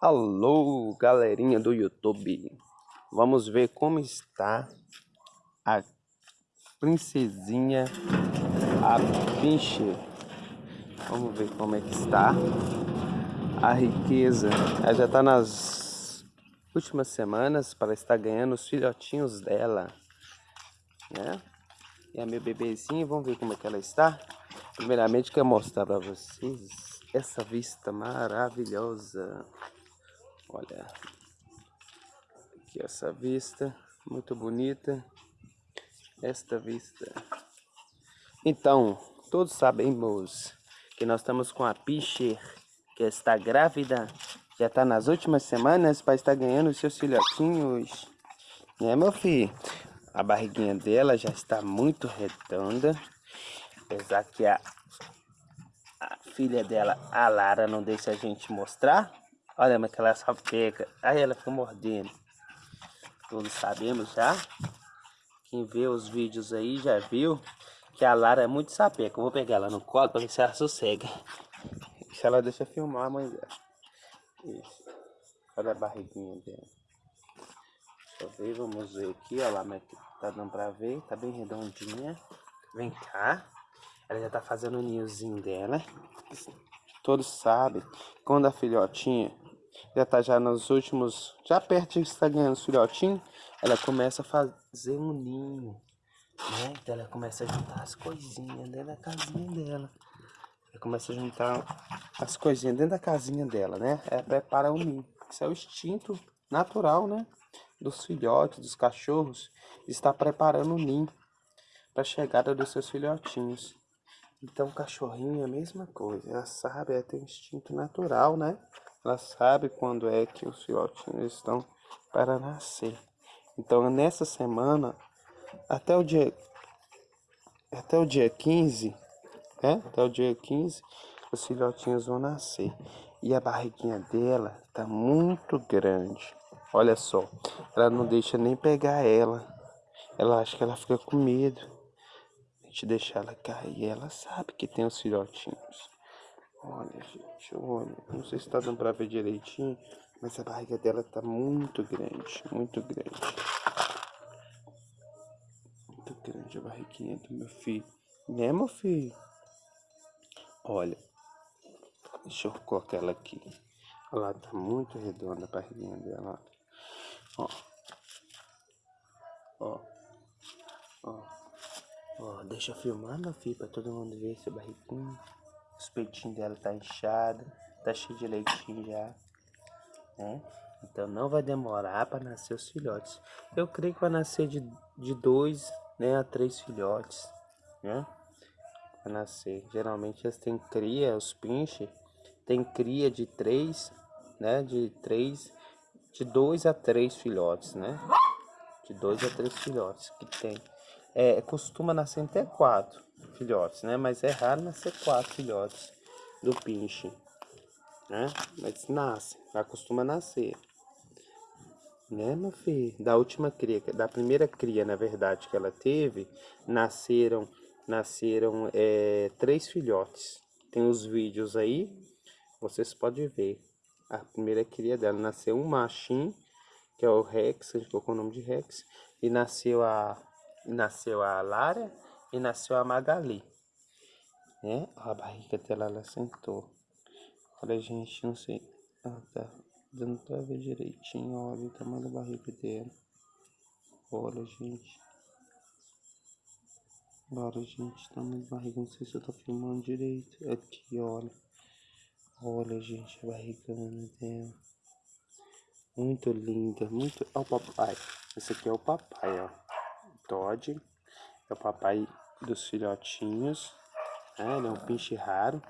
Alô, galerinha do YouTube. Vamos ver como está a princesinha, a pinche. Vamos ver como é que está a riqueza. Ela já está nas últimas semanas para estar ganhando os filhotinhos dela, né? E a meu bebezinho, vamos ver como é que ela está. Primeiramente, quero mostrar para vocês essa vista maravilhosa. Olha, aqui essa vista, muito bonita. Esta vista. Então, todos sabemos que nós estamos com a Pischer, que está grávida, já está nas últimas semanas para estar ganhando seus filhotinhos. Né, meu filho? A barriguinha dela já está muito redonda. Apesar que a, a filha dela, a Lara, não deixa a gente mostrar. Olha, mas que ela só pega. Aí ela fica mordendo. Todos sabemos já. Quem vê os vídeos aí já viu que a Lara é muito sapeca. Eu vou pegar ela no colo para ver se ela sossega. Se ela deixa filmar a mãe dela. Isso. Olha a barriguinha dela. Deixa eu ver, vamos ver aqui. Olha lá, mas tá dando pra ver. Tá bem redondinha. Vem cá. Ela já tá fazendo o ninhozinho dela. Todos sabem. Quando a filhotinha já tá já nos últimos, já perto de estar ganhando os filhotinhos, ela começa a fazer um ninho, né? Então ela começa a juntar as coisinhas dentro da casinha dela. Ela começa a juntar as coisinhas dentro da casinha dela, né? Ela prepara o ninho. Isso é o instinto natural, né? Dos filhotes, dos cachorros, está preparando o ninho para a chegada dos seus filhotinhos. Então, cachorrinho é a mesma coisa, ela sabe, ela tem um instinto natural, né? Ela sabe quando é que os filhotinhos estão para nascer. Então, nessa semana, até o dia até o dia 15, né? Até o dia 15, os filhotinhos vão nascer. E a barriguinha dela tá muito grande. Olha só, ela não deixa nem pegar ela. Ela acha que ela fica com medo. Gente deixar ela cair. Ela sabe que tem os filhotinhos. Olha, gente, olha. Não sei se tá dando pra ver direitinho, mas a barriga dela tá muito grande, muito grande. Muito grande a barriguinha do meu filho. Né, meu filho? Olha, deixa eu colocar ela aqui. Olha lá, tá muito redonda a barriguinha dela. Ó. Ó. Ó. Ó, deixa eu filmar, meu filho, pra todo mundo ver esse barriguinho. Os peitinhos dela tá inchado, tá cheio de leitinho já, né? Então não vai demorar para nascer os filhotes. Eu creio que vai nascer de, de dois né, a três filhotes, né? Vai nascer. Geralmente eles têm cria, os pinches, tem cria de três, né? De três, de dois a três filhotes, né? De dois a três filhotes que tem. É, costuma nascer até quatro filhotes, né? Mas é raro nascer quatro filhotes do pinche, né? Mas nasce, acostuma nascer. Né, meu filho? Da última cria, da primeira cria, na verdade, que ela teve, nasceram, nasceram é, três filhotes. Tem os vídeos aí, vocês podem ver. A primeira cria dela nasceu um machinho, que é o Rex, a gente colocou o nome de Rex, e nasceu a, nasceu a Lara e nasceu a Magali. Né? A barriga dela, ela sentou. Olha, gente, não sei. Ah, tá dando pra ver direitinho. Olha o tamanho da barriga dela. Olha, gente. Olha, gente, tamanho da barriga. Não sei se eu tô filmando direito. Aqui, olha. Olha, gente, a barrigana dela. Muito linda, muito... Olha o papai. Esse aqui é o papai, ó. Todd. É o papai dos filhotinhos. Né? Ele é um pinche raro.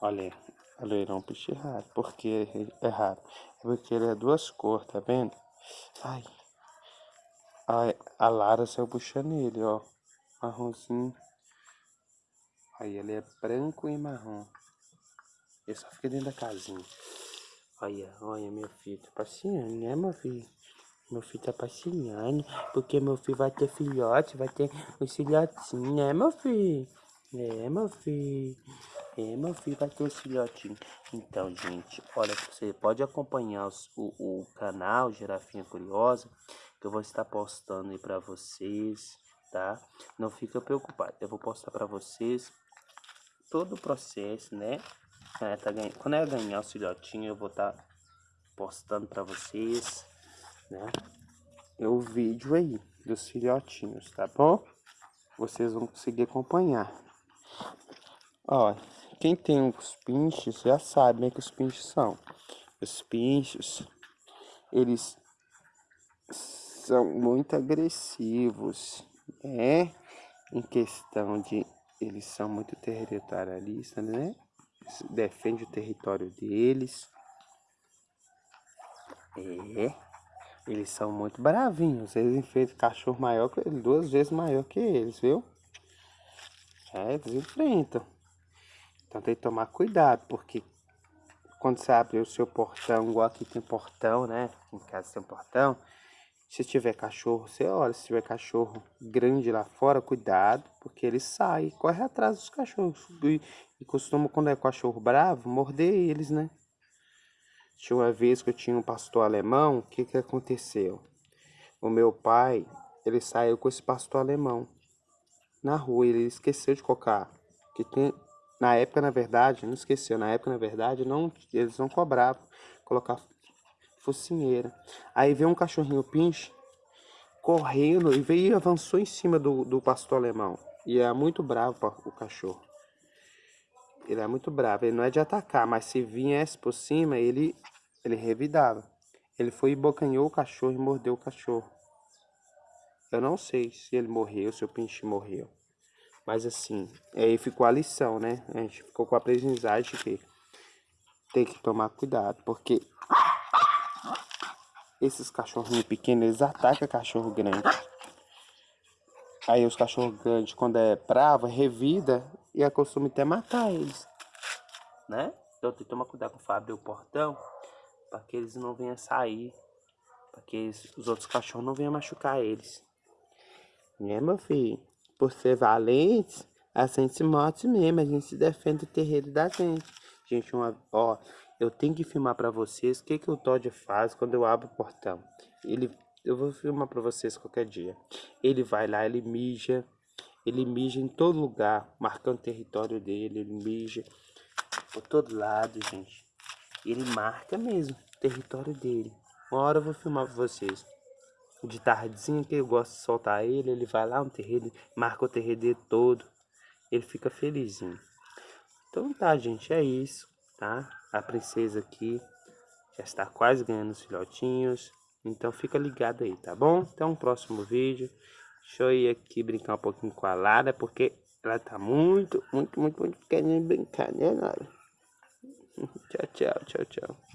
Olha, olha, ele é um pinche raro. Por que é raro? É porque ele é duas cores, tá vendo? Ai. A, a Lara saiu puxando ele, ó. Marronzinho. Aí ele é branco e marrom. Ele só fica dentro da casinha. Olha, olha, meu filho tá passeando, né, meu filho? Meu filho tá passeando, porque meu filho vai ter filhote, vai ter os filhotinhos, né, meu filho? É, meu filho. É, meu filho, vai ter os filhotinhos. Então, gente, olha, você pode acompanhar os, o, o canal Girafinha Curiosa, que eu vou estar postando aí pra vocês, tá? Não fica preocupado, eu vou postar pra vocês todo o processo, né? É, tá ganhando. Quando eu ganhar os filhotinhos, eu vou estar tá postando pra vocês, né? O vídeo aí dos filhotinhos, tá bom? Vocês vão conseguir acompanhar. Ó, quem tem os pinches já sabe né, que os pinches são. Os pinches, eles são muito agressivos, né? Em questão de eles são muito territorialistas, né? Defende o território deles. É. Eles são muito bravinhos. Eles enfrentam cachorro maior que ele, duas vezes maior que eles, viu? É, eles enfrentam. Então tem que tomar cuidado, porque quando você abre o seu portão, igual aqui tem portão, né? Em casa tem um portão. Se tiver cachorro, você olha. Se tiver cachorro grande lá fora, cuidado, porque ele sai, corre atrás dos cachorros. E, e costuma, quando é cachorro bravo, morder eles, né? Tinha uma vez que eu tinha um pastor alemão, o que que aconteceu? O meu pai, ele saiu com esse pastor alemão na rua, ele esqueceu de colocar, que tem, na época, na verdade, não esqueceu, na época, na verdade, não, eles não cobravam colocar focinheira. Aí veio um cachorrinho pinche, correndo, e veio e avançou em cima do, do pastor alemão. E é muito bravo o cachorro. Ele é muito bravo, ele não é de atacar, mas se viesse por cima, ele, ele revidava. Ele foi e bocanhou o cachorro e mordeu o cachorro. Eu não sei se ele morreu, se o pinche morreu. Mas assim, aí ficou a lição, né? A gente ficou com a aprendizagem que tem que tomar cuidado, porque esses cachorrinhos pequenos, eles atacam cachorro grande. Aí os cachorros grandes, quando é bravo, revida e acostuma até matar eles. Né? Então tem que tomar cuidado com o Fábio o portão, para que eles não venham sair, para que eles, os outros cachorros não venham machucar eles. Né, meu filho? Por ser valente, a gente se morde mesmo, a gente se defende do terreiro da gente. Gente, uma, ó, eu tenho que filmar para vocês o que, que o Todd faz quando eu abro o portão. Ele eu vou filmar para vocês qualquer dia. Ele vai lá, ele mija. Ele mija em todo lugar, marcando o território dele. Ele mija por todo lado, gente. Ele marca mesmo o território dele. Uma hora eu vou filmar para vocês. De tardezinha que eu gosto de soltar ele, ele vai lá no terreiro, marca o terreiro dele todo. Ele fica felizinho. Então tá, gente, é isso, tá? A princesa aqui já está quase ganhando os filhotinhos. Então fica ligado aí, tá bom? Até um próximo vídeo. Deixa eu ir aqui brincar um pouquinho com a Lara, porque ela tá muito, muito, muito, muito querendo brincar, né, Lara? tchau, tchau, tchau, tchau.